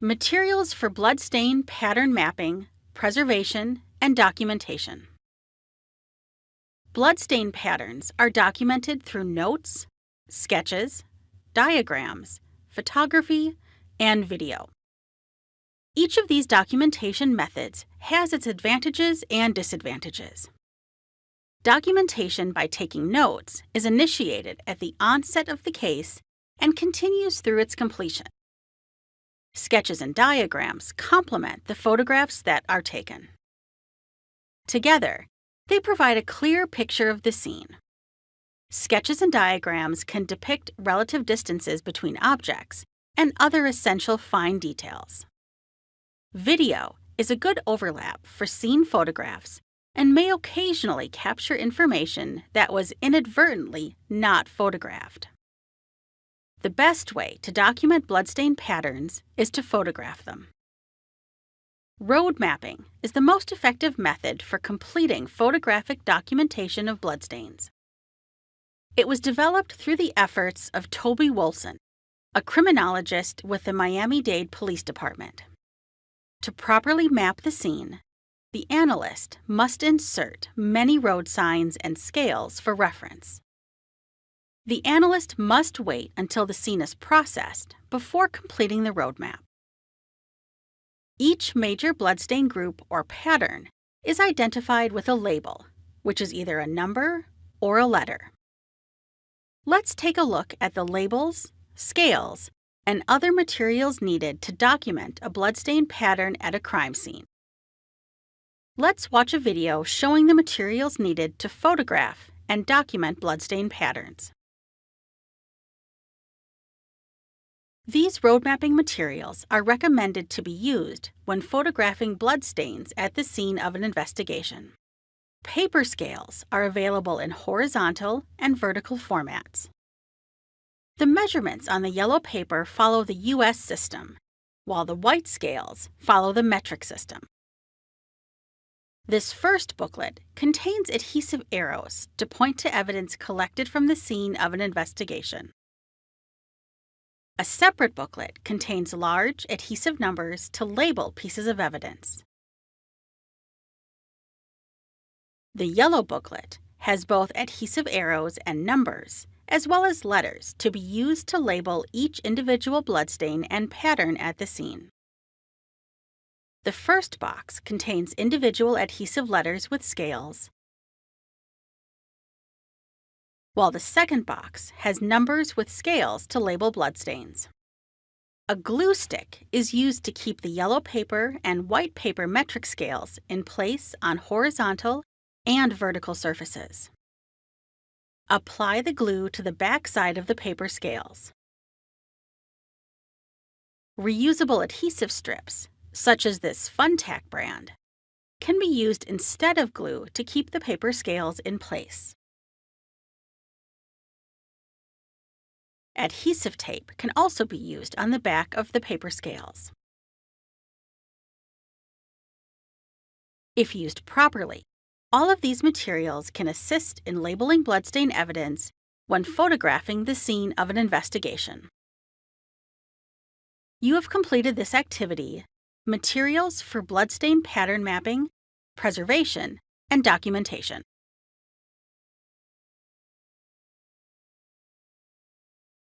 Materials for bloodstain pattern mapping, preservation, and documentation. Bloodstain patterns are documented through notes, sketches, diagrams, photography, and video. Each of these documentation methods has its advantages and disadvantages. Documentation by taking notes is initiated at the onset of the case and continues through its completion. Sketches and diagrams complement the photographs that are taken. Together, they provide a clear picture of the scene. Sketches and diagrams can depict relative distances between objects and other essential fine details. Video is a good overlap for scene photographs and may occasionally capture information that was inadvertently not photographed. The best way to document bloodstain patterns is to photograph them. Road mapping is the most effective method for completing photographic documentation of bloodstains. It was developed through the efforts of Toby Wolson, a criminologist with the Miami-Dade Police Department. To properly map the scene, the analyst must insert many road signs and scales for reference. The analyst must wait until the scene is processed before completing the roadmap. Each major bloodstain group or pattern is identified with a label, which is either a number or a letter. Let's take a look at the labels, scales, and other materials needed to document a bloodstain pattern at a crime scene. Let's watch a video showing the materials needed to photograph and document bloodstain patterns. These road mapping materials are recommended to be used when photographing bloodstains at the scene of an investigation. Paper scales are available in horizontal and vertical formats. The measurements on the yellow paper follow the US system, while the white scales follow the metric system. This first booklet contains adhesive arrows to point to evidence collected from the scene of an investigation. A separate booklet contains large adhesive numbers to label pieces of evidence. The yellow booklet has both adhesive arrows and numbers, as well as letters to be used to label each individual bloodstain and pattern at the scene. The first box contains individual adhesive letters with scales, while the second box has numbers with scales to label bloodstains. A glue stick is used to keep the yellow paper and white paper metric scales in place on horizontal and vertical surfaces. Apply the glue to the back side of the paper scales. Reusable adhesive strips, such as this Fun-Tak brand, can be used instead of glue to keep the paper scales in place. Adhesive tape can also be used on the back of the paper scales. If used properly, all of these materials can assist in labeling bloodstain evidence when photographing the scene of an investigation. You have completed this activity, Materials for Bloodstain Pattern Mapping, Preservation, and Documentation.